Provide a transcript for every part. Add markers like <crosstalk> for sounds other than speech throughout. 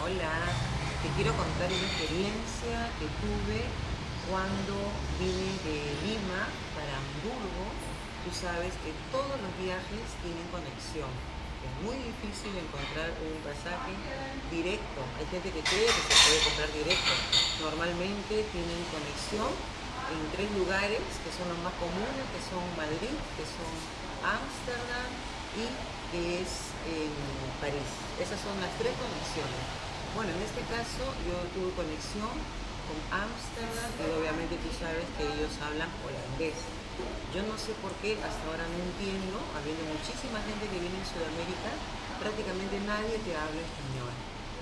Hola, te quiero contar una experiencia que tuve cuando vine de Lima para Hamburgo. Tú sabes que todos los viajes tienen conexión. Es muy difícil encontrar un pasaje directo. Hay gente que cree que se puede comprar directo. Normalmente tienen conexión en tres lugares que son los más comunes, que son Madrid, que son Ámsterdam y que es París. Esas son las tres conexiones. Bueno, en este caso yo tuve conexión con Ámsterdam y obviamente tú sabes que ellos hablan holandés. Yo no sé por qué, hasta ahora no entiendo, habiendo muchísima gente que viene en Sudamérica, prácticamente nadie te habla español.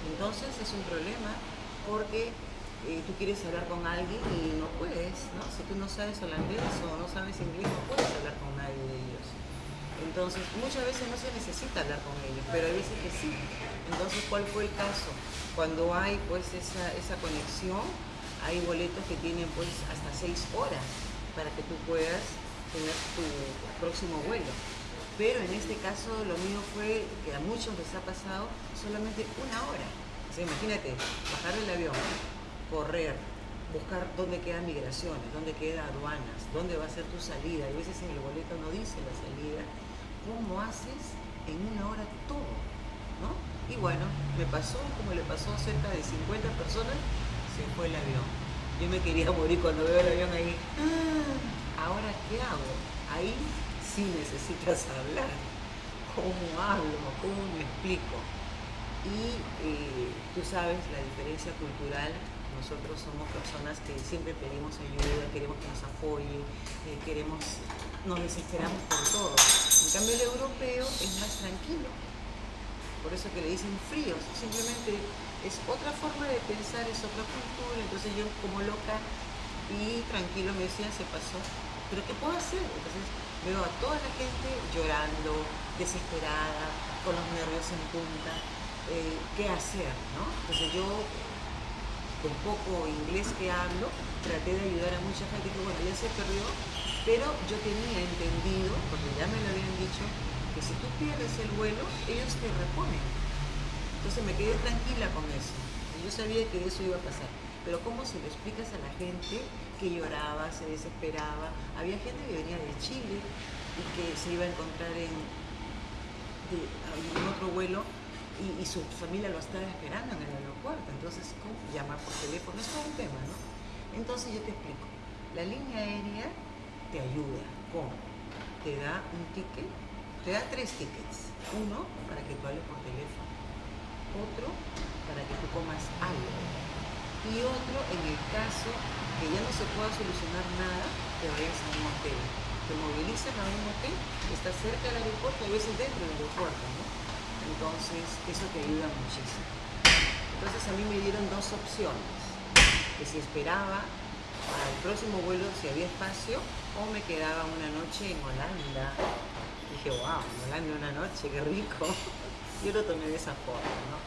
Entonces es un problema porque eh, tú quieres hablar con alguien y no puedes, ¿no? Si tú no sabes holandés o no sabes inglés, no puedes hablar con nadie de ellos. Entonces, muchas veces no se necesita hablar con ellos, pero hay veces que sí. Entonces, ¿cuál fue el caso? Cuando hay pues esa, esa conexión, hay boletos que tienen pues hasta seis horas para que tú puedas tener tu próximo vuelo. Pero en este caso lo mío fue, que a muchos les ha pasado, solamente una hora. O sea, imagínate, bajar el avión, correr, buscar dónde quedan migraciones, dónde quedan aduanas, dónde va a ser tu salida. A veces en el boleto no dice la salida cómo haces en una hora todo, ¿no? Y bueno, me pasó como le pasó a cerca de 50 personas, se fue el avión. Yo me quería <laughs> morir cuando veo el avión ahí. Ah, ahora, ¿qué hago? Ahí sí necesitas hablar. ¿Cómo hablo? ¿Cómo me explico? Y eh, tú sabes la diferencia cultural nosotros somos personas que siempre pedimos ayuda, queremos que nos apoyen, eh, queremos, nos desesperamos por todo. En cambio el europeo es más tranquilo, por eso que le dicen fríos, simplemente es otra forma de pensar, es otra cultura, entonces yo como loca y tranquilo me decían, se pasó, pero ¿qué puedo hacer? Entonces veo a toda la gente llorando, desesperada, con los nervios en punta, eh, ¿qué hacer? ¿no? Entonces yo con poco inglés que hablo, traté de ayudar a mucha gente que bueno, ya se perdió, pero yo tenía entendido, porque ya me lo habían dicho, si tú pierdes el vuelo, ellos te reponen. Entonces me quedé tranquila con eso. Yo sabía que eso iba a pasar. Pero ¿cómo se lo explicas a la gente que lloraba, se desesperaba? Había gente que venía de Chile y que se iba a encontrar en, otro vuelo y, su familia lo estaba esperando en el aeropuerto. Entonces, ¿cómo llamar por teléfono? Es un tema, ¿no? Entonces yo te explico. La línea aérea te ayuda. ¿Cómo? Te da un ticket, te da tres tickets. Uno para que tú hables por teléfono. Otro para que tú comas algo. Y otro en el caso que ya no se pueda solucionar nada, te vayas a un hotel. Te movilizan a un hotel que está cerca del aeropuerto, a veces dentro del aeropuerto, ¿no? Entonces, eso te ayuda muchísimo. Entonces, a mí me dieron dos opciones. Que si esperaba al próximo vuelo, si había espacio, o me quedaba una noche en Holanda. Dije, wow, en Holanda una noche, qué rico. <laughs> Yo lo tomé de esa forma, ¿no?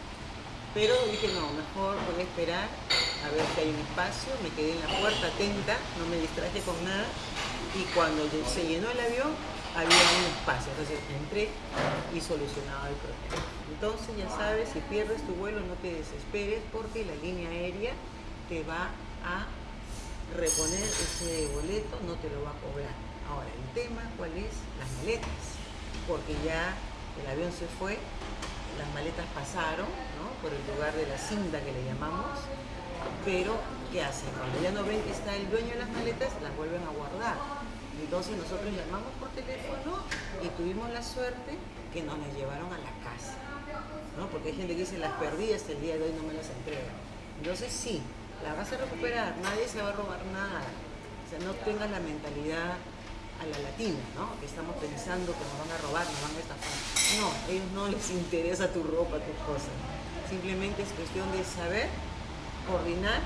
Pero dije, no, mejor voy a esperar a ver si hay un espacio. Me quedé en la puerta atenta, no me distraje con nada. Y cuando se llenó el avión, había un espacio. Entonces entré y solucionaba el problema. Entonces ya sabes, si pierdes tu vuelo no te desesperes porque la línea aérea te va a reponer ese boleto, no te lo va a cobrar. Ahora, el tema, ¿cuál es? Las maletas. Porque ya el avión se fue, las maletas pasaron. Por el lugar de la cinta que le llamamos, pero ¿qué hacen? Cuando ya no ven que está el dueño de las maletas, las vuelven a guardar entonces nosotros llamamos por teléfono y tuvimos la suerte que nos las llevaron a la casa. ¿no? Porque hay gente que dice, las perdí hasta el día de hoy no me las entregan. Entonces sí, las vas a recuperar, nadie se va a robar nada. O sea, no tengas la mentalidad a la latina, ¿no? Que estamos pensando que nos van a robar, nos van a estafar. No, a ellos no les interesa tu ropa, tus cosas. Simplemente es cuestión de saber, coordinar,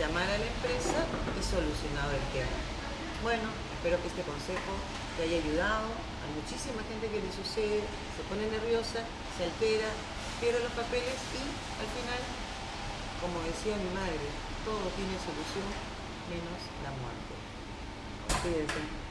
llamar a la empresa y solucionar el tema. Bueno, espero que este consejo te haya ayudado. Hay muchísima gente que le sucede, se pone nerviosa, se altera, pierde los papeles y al final, como decía mi madre, todo tiene solución menos la muerte. Cuídense.